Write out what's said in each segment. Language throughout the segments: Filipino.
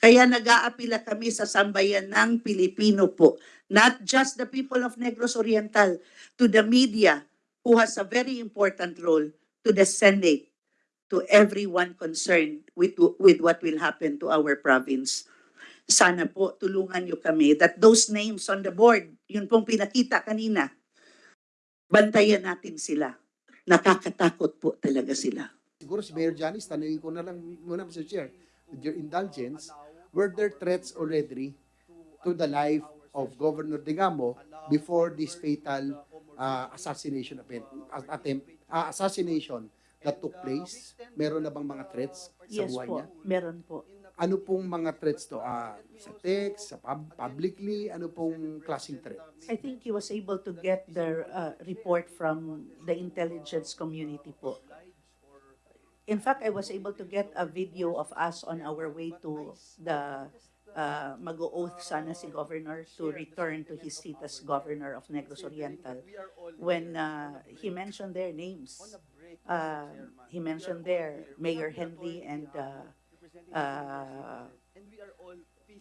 Kaya nag-aapila kami sa sambayan ng Pilipino po, not just the people of Negros Oriental, to the media who has a very important role, to the Senate, to everyone concerned with, with what will happen to our province. Sana po tulungan niyo kami that those names on the board, yun pong pinakita kanina, bantayan natin sila. Nakakatakot po talaga sila. Siguro si Mayor Janice, tanungin ko na lang muna, Mr. Chair, with your indulgence, were there threats already to the life of Governor Digamo before this fatal uh, assassination event, attempt, uh, assassination that took place? Meron na bang mga threats sa Yes buhay po, niya? meron po. Ano pong mga threats to? Ah, sa text, sa pub- publicly, ano pong klaseng threats? I think he was able to get the uh, report from the intelligence community po. In fact, I was able to get a video of us on our way to the uh, mag-oath sana si governor to return to his seat as governor of Negros Oriental when uh, he mentioned their names. Uh, he mentioned there Mayor Henry and uh, uh,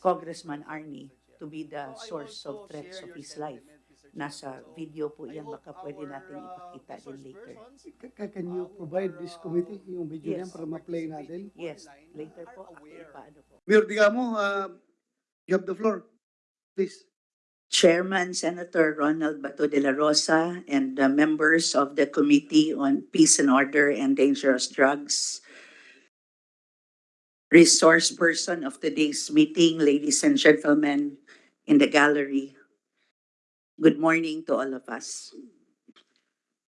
Congressman Arnie to be the source of threats of his life. Nasa video po yan, baka pwede natin ipakita din later. Ca- ca- Can you provide this committee yung video Yes. niyan para ma-play natin? Yes, later po, ako ipaano po. Mayor Digamo, uh, you have the floor. Please. Chairman Senator Ronald Bato de la Rosa and the members of the Committee on Peace and Order and Dangerous Drugs. Resource person of today's meeting, ladies and gentlemen in the gallery. Good morning to all of us.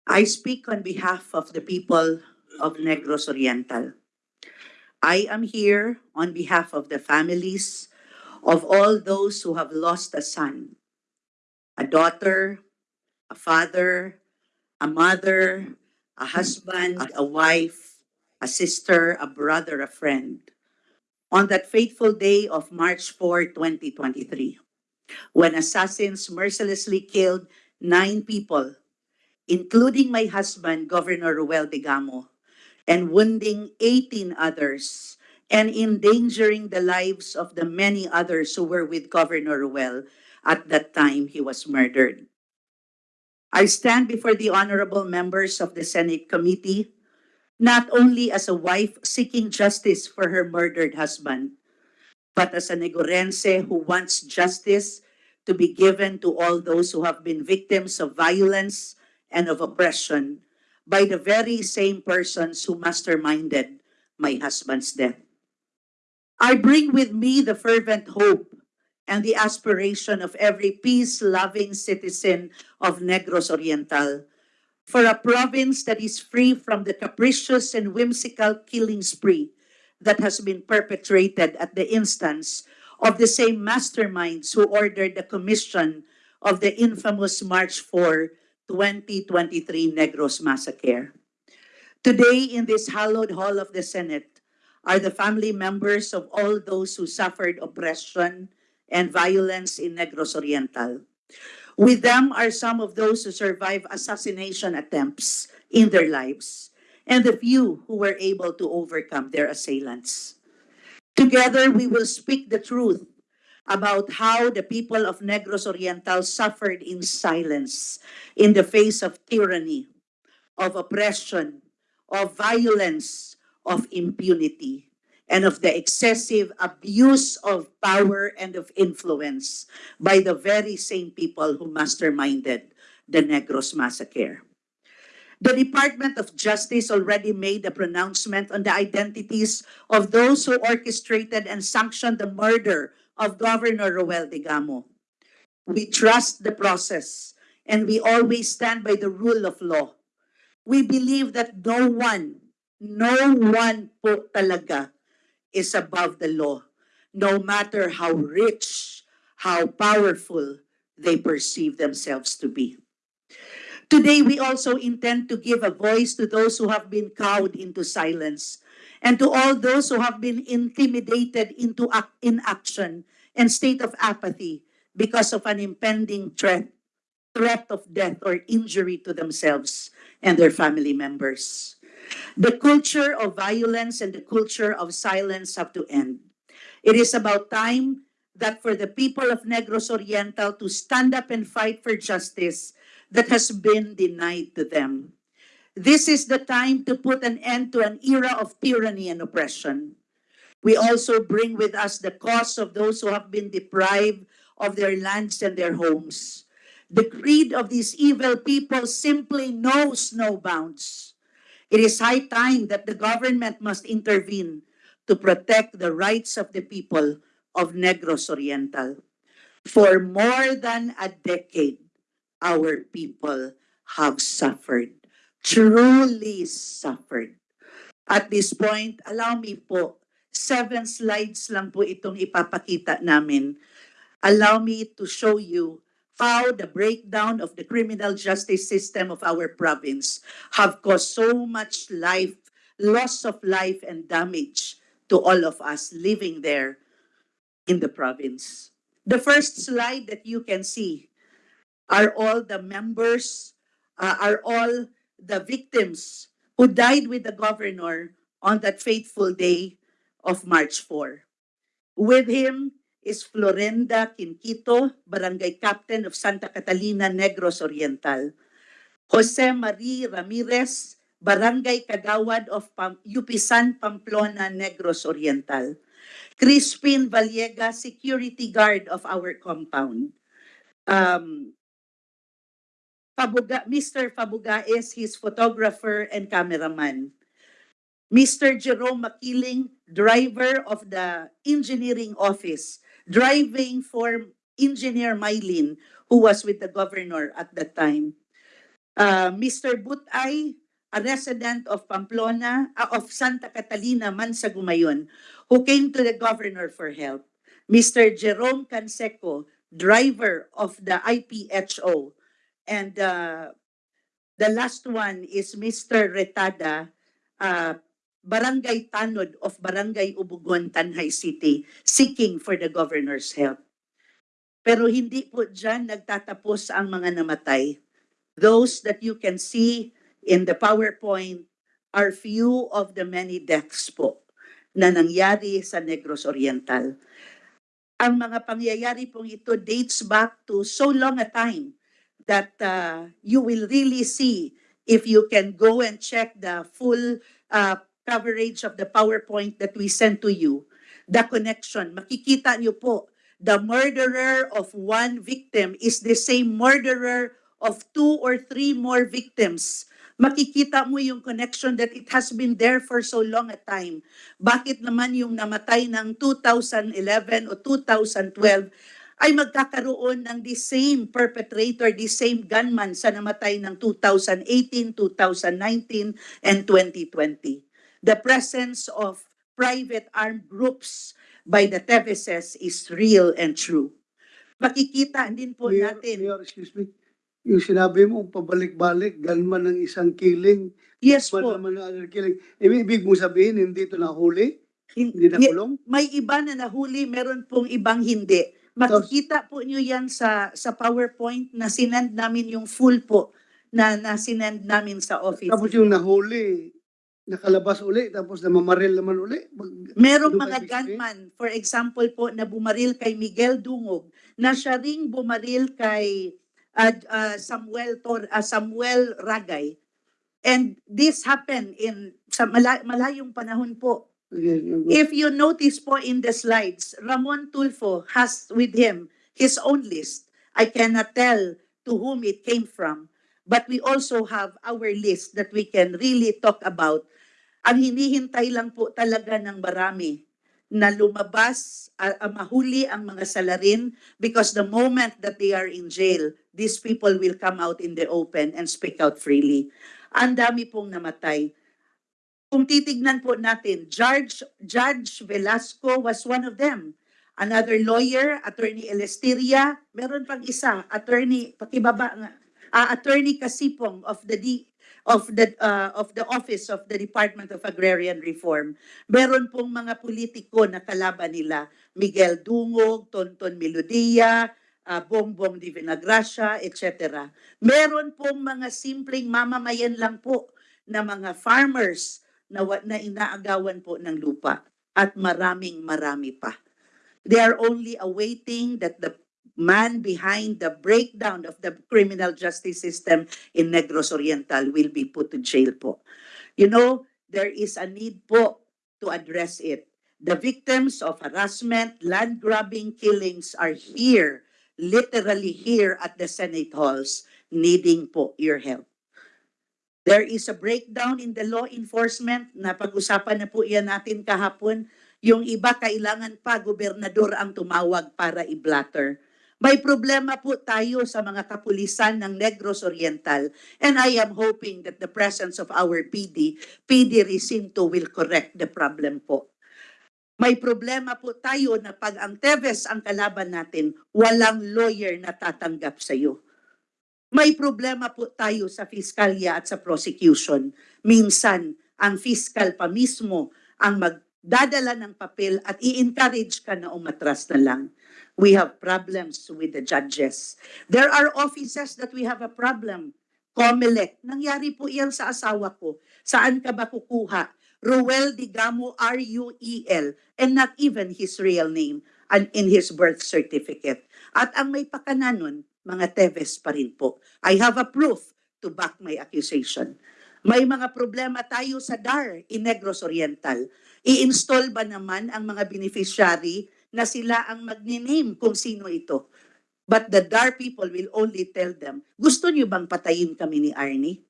I speak on behalf of the people of Negros Oriental. I am here on behalf of the families of all those who have lost a son, a daughter, a father, a mother, a husband, a wife, a sister, a brother, a friend, on that fateful day of March 4, 2023, when assassins mercilessly killed nine people, including my husband, Governor Ruel Digamo, and wounding 18 others and endangering the lives of the many others who were with Governor Ruel at that time he was murdered. I stand before the honorable members of the Senate committee not only as a wife seeking justice for her murdered husband, but as a Negorense who wants justice to be given to all those who have been victims of violence and of oppression by the very same persons who masterminded my husband's death. I bring with me the fervent hope and the aspiration of every peace-loving citizen of Negros Oriental for a province that is free from the capricious and whimsical killing spree that has been perpetrated at the instance of the same masterminds who ordered the commission of the infamous March 4, 2023 Negros Massacre. Today, in this hallowed hall of the Senate, are the family members of all those who suffered oppression and violence in Negros Oriental. With them are some of those who survived assassination attempts in their lives, and the few who were able to overcome their assailants. Together, we will speak the truth about how the people of Negros Oriental suffered in silence in the face of tyranny, of oppression, of violence, of impunity, and of the excessive abuse of power and of influence by the very same people who masterminded the Negros massacre. The Department of Justice already made a pronouncement on the identities of those who orchestrated and sanctioned the murder of Governor Roel Digamo. We trust the process and we always stand by the rule of law. We believe that no one, no one po talaga is above the law, no matter how rich, how powerful they perceive themselves to be. Today, we also intend to give a voice to those who have been cowed into silence and to all those who have been intimidated into inaction and state of apathy because of an impending threat, threat of death or injury to themselves and their family members. The culture of violence and the culture of silence have to end. It is about time that for the people of Negros Oriental to stand up and fight for justice that has been denied to them. This is the time to put an end to an era of tyranny and oppression. We also bring with us the cause of those who have been deprived of their lands and their homes. The greed of these evil people simply knows no bounds. It is high time that the government must intervene to protect the rights of the people of Negros Oriental. For more than a decade, our people have suffered, truly suffered. At this point, allow me po, seven slides lang po itong ipapakita namin. Allow me to show you how the breakdown of the criminal justice system of our province have caused so much life, loss of life and damage to all of us living there in the province. The first slide that you can see are all the members, uh, are all the victims who died with the governor on that fateful day of March 4. With him is Florenda Quinquito, Barangay Captain of Santa Catalina, Negros Oriental. Jose Marie Ramirez, Barangay Kagawad of Pam- Yupisan, Pamplona, Negros Oriental. Crispin Vallega, security guard of our compound. Um, Fabuga, Mr. Fabuga is his photographer and cameraman. Mr. Jerome Makiling, driver of the engineering office, driving for engineer Mylin, who was with the governor at that time. Uh, Mr. Butay, a resident of Pamplona, uh, of Santa Catalina, Mansagumayon, who came to the governor for help. Mr. Jerome Canseco, driver of the IPHO. And uh, the last one is Mr. Retada, uh, Barangay Tanod of Barangay Ubugon, Tanhay City, seeking for the governor's help. Pero hindi po dyan nagtatapos ang mga namatay. Those that you can see in the PowerPoint are few of the many deaths po na nangyari sa Negros Oriental. Ang mga pangyayari pong ito dates back to so long a time that uh, you will really see if you can go and check the full uh, coverage of the PowerPoint that we sent to you, the connection. Makikita niyo po, the murderer of one victim is the same murderer of two or three more victims. Makikita mo yung connection that it has been there for so long a time. Bakit naman yung namatay ng 2011 o 2012 ay magkakaroon ng the same perpetrator, the same gunman sa namatay ng 2018, 2019, and 2020. The presence of private armed groups by the Teveses is real and true. Makikita din po Mayor, natin. Mayor, excuse me. Yung sinabi mo, pabalik-balik, gunman ng isang killing, Yes po. naman ng other killing. Ibig, mo sabihin, hindi ito nahuli? Hin- Hindi nakulong? may iba na nahuli, meron pong ibang hindi. Makikita po nyo yan sa sa PowerPoint na sinend namin yung full po na, na sinend namin sa office. Tapos yung nahuli, nakalabas uli, tapos namamaril naman uli. Mag- Merong mga gunman, for example po, na bumaril kay Miguel Dungog, na siya ring bumaril kay uh, uh, Samuel Tor, uh, Samuel Ragay. And this happened in sa mala- malayong panahon po. If you notice po in the slides, Ramon Tulfo has with him his own list. I cannot tell to whom it came from, but we also have our list that we can really talk about. Ang hinihintay lang po talaga ng marami na lumabas, ah, mahuli ang mga salarin because the moment that they are in jail, these people will come out in the open and speak out freely. Ang dami pong namatay kung titignan po natin, Judge, Judge Velasco was one of them. Another lawyer, Attorney Elestiria, meron pang isa, Attorney, pakibaba nga, ah, Attorney Kasipong of the D, of the uh, of the Office of the Department of Agrarian Reform. Meron pong mga politiko na kalaban nila, Miguel Dungog, Tonton Melodia, ah, Bongbong Di Vinagracia, etc. Meron pong mga simpleng mamamayan lang po na mga farmers na, na inaagawan po ng lupa at maraming marami pa. They are only awaiting that the man behind the breakdown of the criminal justice system in Negros Oriental will be put to jail po. You know, there is a need po to address it. The victims of harassment, land grabbing, killings are here, literally here at the Senate halls, needing po your help. There is a breakdown in the law enforcement, napag-usapan na po yan natin kahapon. Yung iba kailangan pa gobernador ang tumawag para i-blatter. May problema po tayo sa mga kapulisan ng Negros Oriental and I am hoping that the presence of our PD, PD Recinto will correct the problem po. May problema po tayo na pag ang Teves ang kalaban natin, walang lawyer na tatanggap sa iyo. May problema po tayo sa fiskalya at sa prosecution. Minsan, ang fiscal pa mismo ang magdadala ng papel at i-encourage ka na umatras na lang. We have problems with the judges. There are offices that we have a problem. Comelec, nangyari po yan sa asawa ko. Saan ka ba kukuha? Ruel Digamo, R-U-E-L, and not even his real name and in his birth certificate. At ang may pakana nun, mga Teves pa rin po. I have a proof to back my accusation. May mga problema tayo sa DAR in Negros Oriental. I-install ba naman ang mga beneficiary na sila ang magniname kung sino ito? But the DAR people will only tell them, gusto niyo bang patayin kami ni Arnie?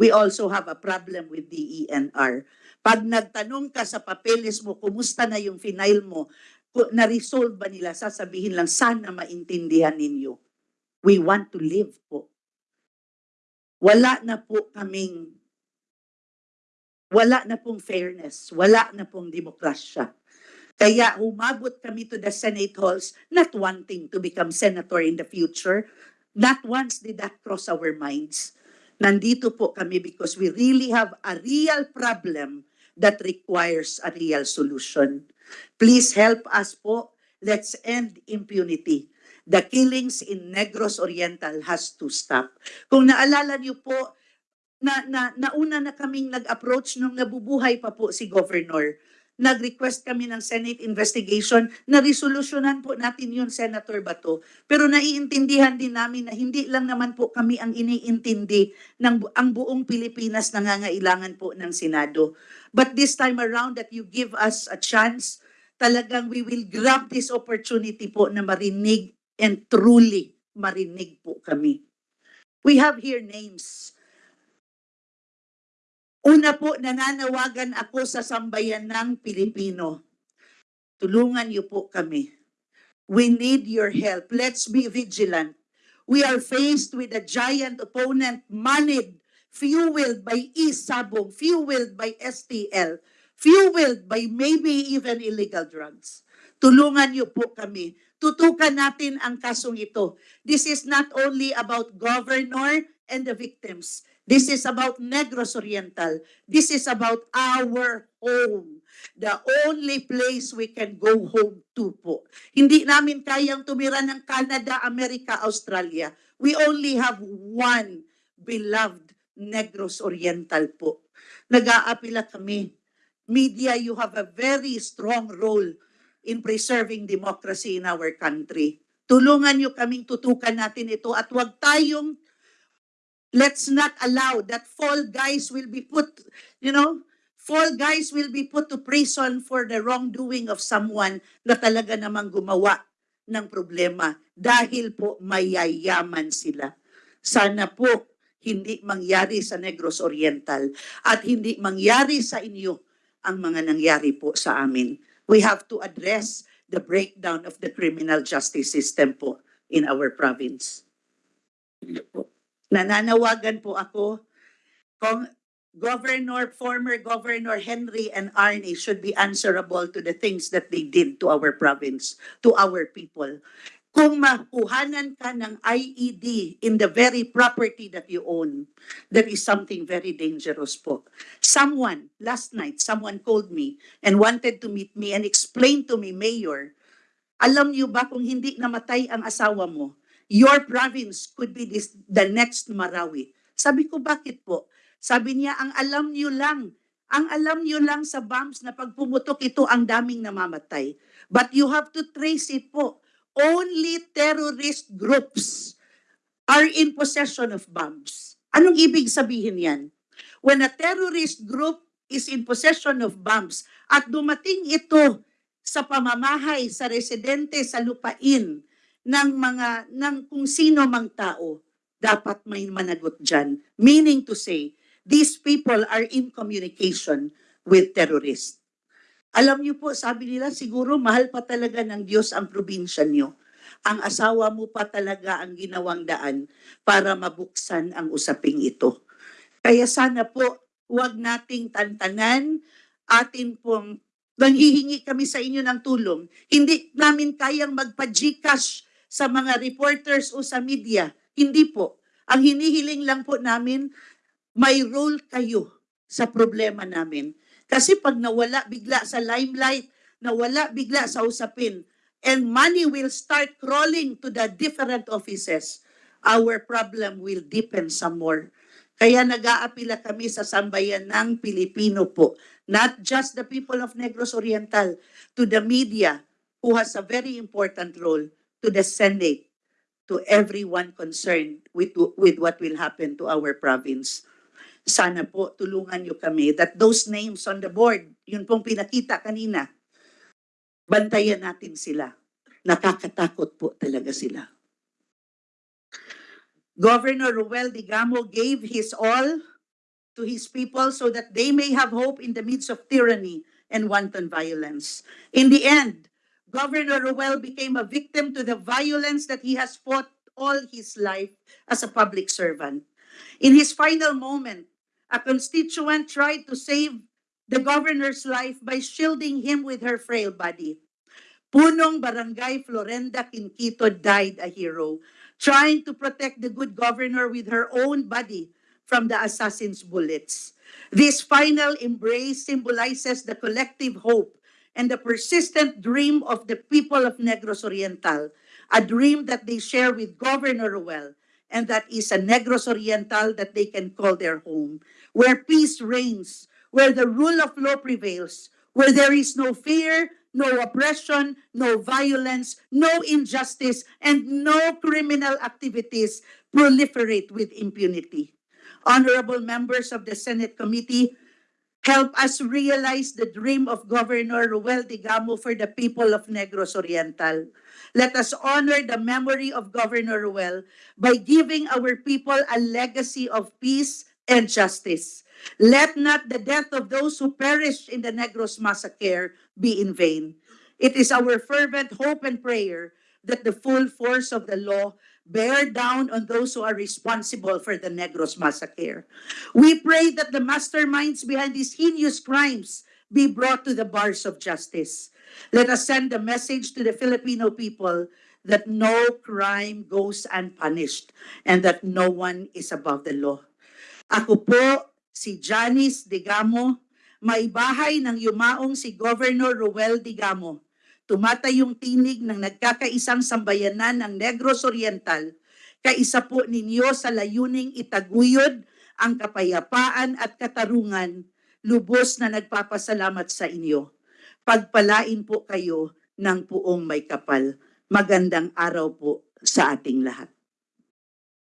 We also have a problem with the ENR. Pag nagtanong ka sa papeles mo, kumusta na yung final mo, na-resolve ba nila, sasabihin lang, sana maintindihan ninyo. We want to live po. Wala na po kaming, wala na pong fairness, wala na pong demokrasya. Kaya umabot kami to the Senate halls, not wanting to become senator in the future. Not once did that cross our minds. Nandito po kami because we really have a real problem that requires a real solution. Please help us po. Let's end impunity. The killings in Negros Oriental has to stop. Kung naalala niyo po, na, na, nauna na kaming nag-approach nung nabubuhay pa po si Governor. Nag-request kami ng Senate investigation na resolusyonan po natin yun, Senator Bato. Pero naiintindihan din namin na hindi lang naman po kami ang iniintindi ng ang buong Pilipinas nangangailangan po ng Senado. But this time around that you give us a chance, talagang we will grab this opportunity po na marinig and truly marinig po kami. We have here names. Una po, nananawagan ako sa sambayan ng Pilipino. Tulungan niyo po kami. We need your help. Let's be vigilant. We are faced with a giant opponent moneyed, fueled by e-sabong, fueled by STL, fueled by maybe even illegal drugs. Tulungan niyo po kami. Tutukan natin ang kasong ito. This is not only about governor and the victims. This is about Negros Oriental. This is about our home. The only place we can go home to po. Hindi namin kayang tumira ng Canada, America, Australia. We only have one beloved Negros Oriental po. Nag-aapila kami. Media, you have a very strong role in preserving democracy in our country. Tulungan niyo kaming tutukan natin ito at huwag tayong let's not allow that fall guys will be put, you know, fall guys will be put to prison for the wrongdoing of someone na talaga namang gumawa ng problema dahil po mayayaman sila. Sana po hindi mangyari sa Negros Oriental at hindi mangyari sa inyo ang mga nangyari po sa amin. We have to address the breakdown of the criminal justice system po in our province. Nananawagan po ako kung Governor, former Governor Henry and Arnie should be answerable to the things that they did to our province, to our people. Kung makuhanan ka ng IED in the very property that you own, that is something very dangerous po. Someone, last night, someone called me and wanted to meet me and explain to me, Mayor, alam niyo ba kung hindi namatay ang asawa mo, your province could be this, the next Marawi. Sabi ko, bakit po? Sabi niya, ang alam niyo lang, Ang alam nyo lang sa bombs na pag pumutok ito, ang daming namamatay. But you have to trace it po. Only terrorist groups are in possession of bombs. Anong ibig sabihin yan? When a terrorist group is in possession of bombs at dumating ito sa pamamahay, sa residente, sa lupain ng mga, ng kung sino mang tao, dapat may managot dyan. Meaning to say, these people are in communication with terrorists. Alam niyo po, sabi nila, siguro mahal pa talaga ng Diyos ang probinsya niyo. Ang asawa mo pa talaga ang ginawang daan para mabuksan ang usaping ito. Kaya sana po, huwag nating tantanan, atin pong nanghihingi kami sa inyo ng tulong. Hindi namin kayang magpa-Gcash sa mga reporters o sa media. Hindi po. Ang hinihiling lang po namin, may role kayo sa problema namin. Kasi pag nawala bigla sa limelight, nawala bigla sa usapin, and money will start crawling to the different offices, our problem will deepen some more. Kaya nag-aapila kami sa sambayan ng Pilipino po, not just the people of Negros Oriental, to the media who has a very important role, to the Senate, to everyone concerned with, with what will happen to our province. Sana po tulungan niyo kami that those names on the board, yun pong pinakita kanina, bantayan natin sila. Nakakatakot po talaga sila. Governor Ruel Digamo gave his all to his people so that they may have hope in the midst of tyranny and wanton violence. In the end, Governor Ruel became a victim to the violence that he has fought all his life as a public servant. In his final moment, a constituent tried to save the governor's life by shielding him with her frail body. Punong Barangay Florenda Quinquito died a hero, trying to protect the good governor with her own body from the assassin's bullets. This final embrace symbolizes the collective hope and the persistent dream of the people of Negros Oriental, a dream that they share with Governor Ruel, and that is a Negros Oriental that they can call their home, where peace reigns, where the rule of law prevails, where there is no fear, no oppression, no violence, no injustice, and no criminal activities proliferate with impunity. Honorable members of the Senate Committee, help us realize the dream of Governor Ruel Digamo for the people of Negros Oriental. Let us honor the memory of Governor Ruel by giving our people a legacy of peace and justice. Let not the death of those who perished in the Negros massacre be in vain. It is our fervent hope and prayer that the full force of the law bear down on those who are responsible for the Negros massacre. We pray that the masterminds behind these heinous crimes be brought to the bars of justice. Let us send a message to the Filipino people that no crime goes unpunished and that no one is above the law. Ako po si Janice Digamo, may bahay ng yumaong si Governor Ruel Digamo. Tumatayong tinig ng nagkakaisang sambayanan ng Negros Oriental. Kaisa po ninyo sa layuning itaguyod ang kapayapaan at katarungan. Lubos na nagpapasalamat sa inyo. Pagpalain po kayo ng puong may kapal. Magandang araw po sa ating lahat.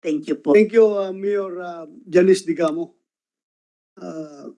Thank you po. Thank you, uh, Mayor uh, Janice Digamo. Uh,